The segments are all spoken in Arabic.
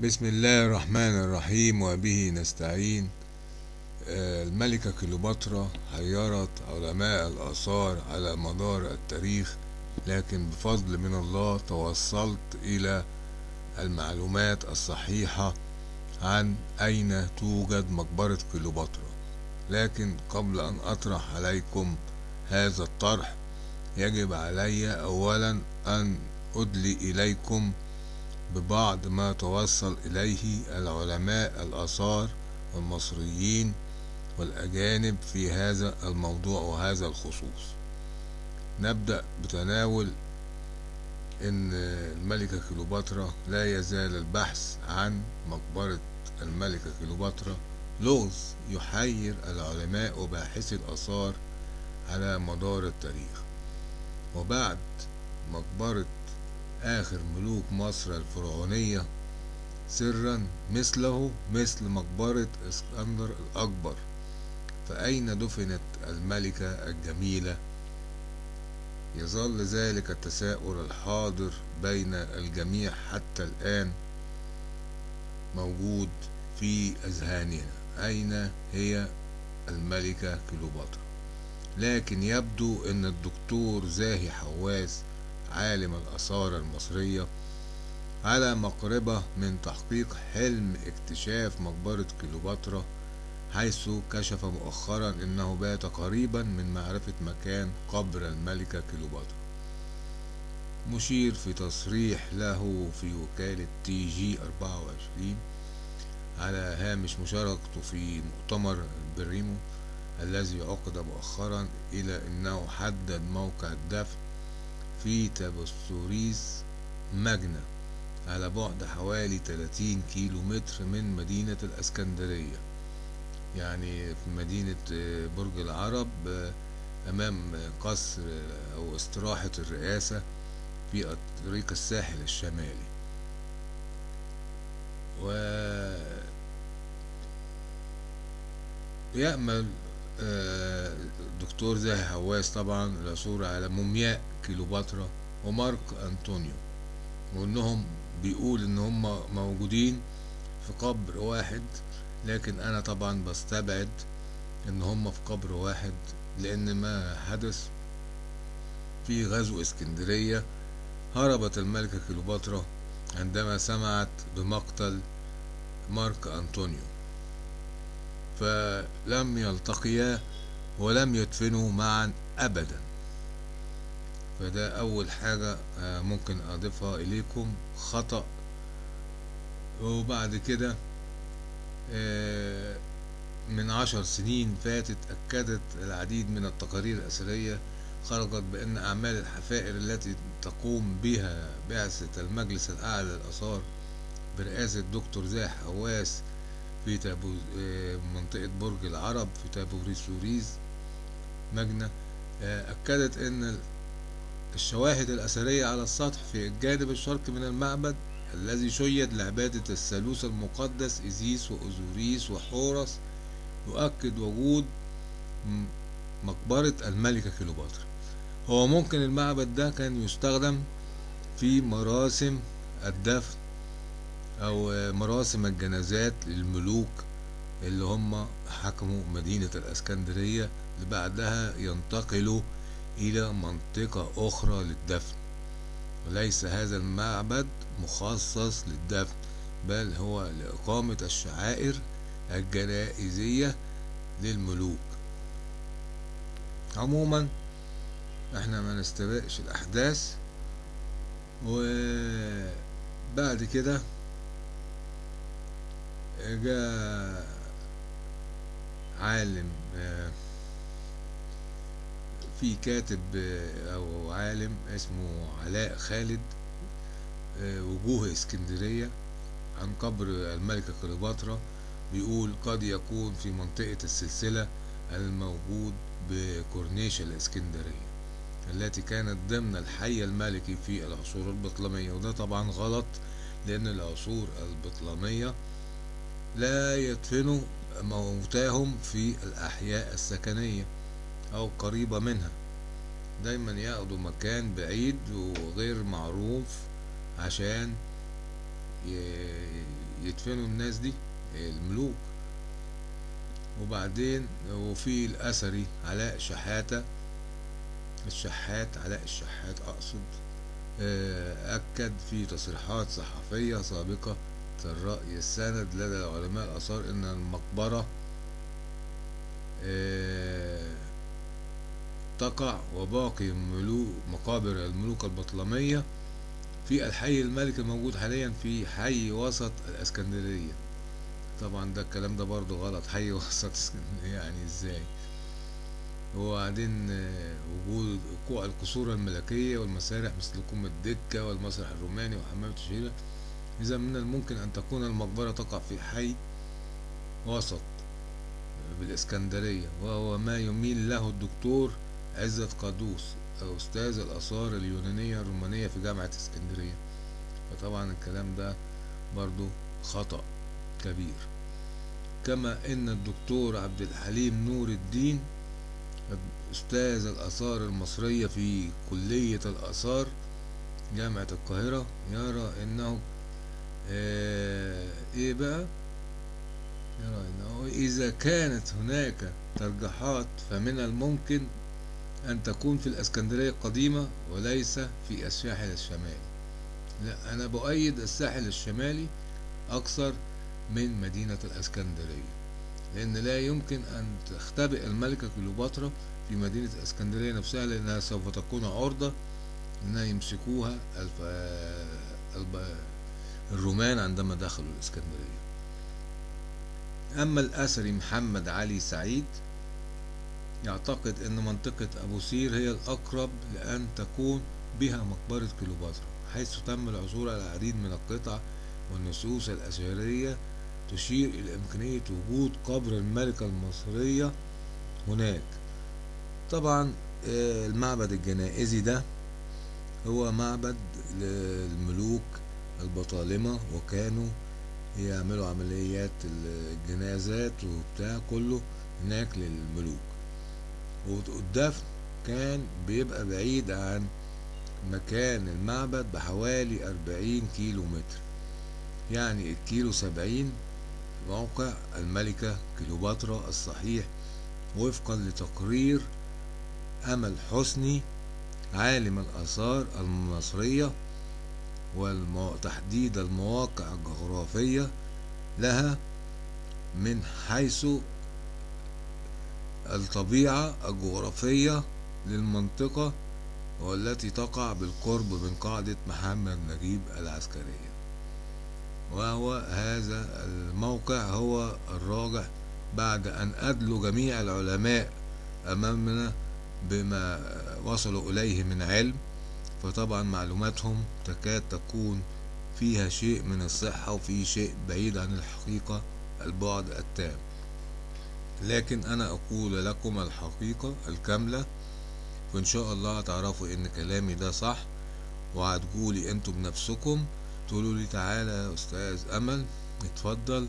بسم الله الرحمن الرحيم وبه نستعين. آه، الملكة كليوباترا حيرت علماء الآثار على مدار التاريخ لكن بفضل من الله توصلت إلى المعلومات الصحيحة عن أين توجد مقبرة كليوباترا. لكن قبل أن أطرح عليكم هذا الطرح يجب علي أولا أن أدلي إليكم ببعض ما توصل إليه العلماء الآثار والمصريين والأجانب في هذا الموضوع وهذا الخصوص. نبدأ بتناول إن الملكة كليوباترا لا يزال البحث عن مقبرة الملكة كليوباترا. لغز يحير العلماء وباحثي الآثار على مدار التاريخ. وبعد مقبرة آخر ملوك مصر الفرعونية سرا مثله مثل مقبرة إسكندر الأكبر. فأين دفنت الملكة الجميلة؟ يظل ذلك التساؤل الحاضر بين الجميع حتى الآن موجود في أذهاننا. أين هي الملكة كليوباترا؟ لكن يبدو أن الدكتور زاهي حواس عالم الآثار المصرية على مقربة من تحقيق حلم اكتشاف مقبرة كليوباترا حيث كشف مؤخرا إنه بات قريبا من معرفة مكان قبر الملكة كليوباترا. مشير في تصريح له في وكالة TG 24 على هامش مشاركته في مؤتمر بريمو الذي عقد مؤخرا إلى أنه حدد موقع الدفن في تابستوريس ماجنا على بعد حوالي 30 كيلو متر من مدينة الأسكندرية. يعني في مدينة برج العرب أمام قصر أو استراحة الرئاسة في طريق الساحل الشمالي. و يأمل دكتور زاهي حواس طبعا العثور على مومياء كليوباترا ومارك أنطونيو وإنهم بيقول إن هم موجودين في قبر واحد لكن أنا طبعا بستبعد إن هم في قبر واحد لأن ما حدث في غزو إسكندرية هربت الملكة كليوباترا عندما سمعت بمقتل مارك أنطونيو. فلم يلتقيا ولم يدفنوا معا أبدا. فده أول حاجة ممكن أضيفها إليكم. خطأ. وبعد كده من عشر سنين فاتت أكدت العديد من التقارير الأثرية خرجت بأن أعمال الحفائر التي تقوم بها بعثة المجلس الأعلى للآثار برئاسة دكتور زاح حواس في تابو منطقة برج العرب في تابوريسوريز مجنة. أكدت أن الشواهد الأثرية على السطح في الجانب الشرقي من المعبد الذي شيد لعبادة الثالوث المقدس إزيس وأوزوريس وحورس يؤكد وجود مقبرة الملكة كليوباترا. هو ممكن المعبد ده كان يستخدم في مراسم الدفن أو مراسم الجنازات للملوك اللي هم حكموا مدينة الأسكندرية اللي بعدها ينتقلوا إلى منطقة أخرى للدفن. وليس هذا المعبد مخصص للدفن بل هو لإقامة الشعائر الجنائزية للملوك. عموما إحنا ما نستبقش الأحداث وبعد كده جاء عالم في كاتب أو عالم اسمه علاء خالد وجوه اسكندرية عن قبر الملكة كليوباترا بيقول قد يكون في منطقة السلسلة الموجود بكورنيش الإسكندرية التي كانت ضمن الحي الملكي في العصور البطلمية. وده طبعا غلط لأن العصور البطلمية لا يدفنوا موتاهم في الأحياء السكنية أو قريبة منها. دايما ياخدوا مكان بعيد وغير معروف عشان يدفنوا الناس دي الملوك. وبعدين وفي الأثري علاء شحاتة. الشحات علاء الشحات أقصد آه، أكد في تصريحات صحفية سابقة الرأي السند لدى علماء الآثار أن المقبرة آه، تقع وباقي ملوك مقابر الملوك البطلمية في الحي الملكي الموجود حاليا في حي وسط الإسكندرية. طبعا ده الكلام ده برضو غلط. حي وسط يعني إزاي؟ وبعدين آه، وجود القصور الملكية والمسارح مثل كوم الدكة والمسرح الروماني وحمام التشهيرة إذا من الممكن أن تكون المقبرة تقع في حي وسط بالإسكندرية وهو ما يميل له الدكتور عزت قادوس أستاذ الآثار اليونانية الرومانية في جامعة إسكندرية. فطبعا الكلام ده برضو خطأ كبير. كما إن الدكتور عبد الحليم نور الدين أستاذ الآثار المصرية في كلية الآثار جامعة القاهرة يرى أنه آه إيه بقى؟ يرى أنه إذا كانت هناك ترجحات فمن الممكن أن تكون في الإسكندرية القديمة وليس في الساحل الشمالي. لا أنا بؤيد الساحل الشمالي أكثر من مدينة الإسكندرية لأن لا يمكن أن تختبئ الملكة كليوباترا في مدينة الإسكندرية نفسها لأنها سوف تكون عرضة أن يمسكوها الف... الب... الرومان عندما دخلوا الإسكندرية. أما الأثري محمد علي سعيد يعتقد أن منطقة أبو سير هي الأقرب لأن تكون بها مقبرة كليوباترا حيث تم العثور على العديد من القطع والنصوص الأثرية تشير إلى إمكانية وجود قبر الملكة المصرية هناك. طبعا المعبد الجنائزي ده هو معبد للملوك البطالمة وكانوا يعملوا عمليات الجنازات وبتاع كله هناك للملوك. والدفن كان بيبقى بعيد عن مكان المعبد بحوالي أربعين كيلو متر. يعني الكيلو سبعين موقع الملكة كليوباترا الصحيح وفقا لتقرير أمل حسني عالم الآثار المصرية وتحديد المواقع الجغرافية لها من حيث الطبيعة الجغرافية للمنطقة والتي تقع بالقرب من قاعدة محمد نجيب العسكرية. وهو هذا الموقع هو الراجح بعد أن أدلوا جميع العلماء أمامنا بما وصلوا إليه من علم. فطبعا معلوماتهم تكاد تكون فيها شيء من الصحة وفي شيء بعيد عن الحقيقة البعد التام. لكن أنا أقول لكم الحقيقة الكاملة وإن شاء الله هتعرفوا إن كلامي ده صح وهتقولي أنتوا بنفسكم تقولوا لي تعالى يا أستاذ أمل اتفضل.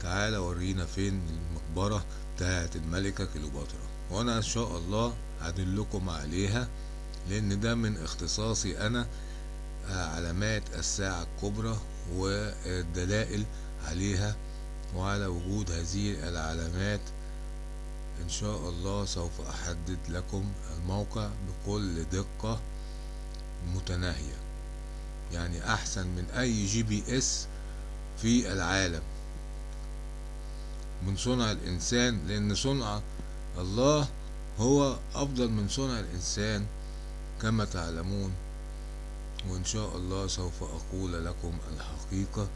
تعالى ورينا فين المقبرة بتاعت الملكة كليوباترا. وأنا إن شاء الله هدلكم عليها. لأن ده من اختصاصي أنا علامات الساعة الكبرى والدلائل عليها وعلى وجود هذه العلامات. إن شاء الله سوف أحدد لكم الموقع بكل دقة متناهية. يعني أحسن من أي GPS في العالم. من صنع الإنسان لأن صنع الله هو أفضل من صنع الإنسان. كما تعلمون وإن شاء الله سوف أقول لكم الحقيقة.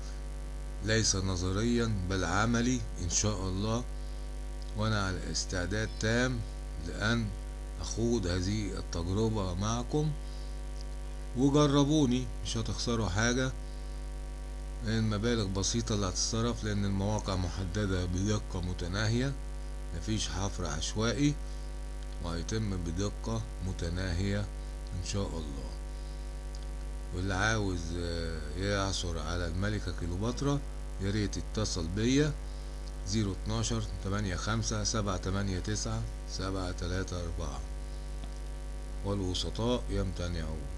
ليس نظريا بل عملي إن شاء الله. وأنا على استعداد تام لأن أخوض هذه التجربة معكم. وجربوني مش هتخسروا حاجة. المبالغ بسيطة اللي هتتصرف لأن المواقع محددة بدقة متناهية. مفيش حفر عشوائي وهيتم بدقة متناهية. إن شاء الله. واللي عاوز يعثر على الملكة كليوباترا ياريت يتصل بيا. زيرو اتناشر تمانية خمسة سبعة تمانية تسعة سبعة تلاتة أربعة. والوسطاء يمتنعون.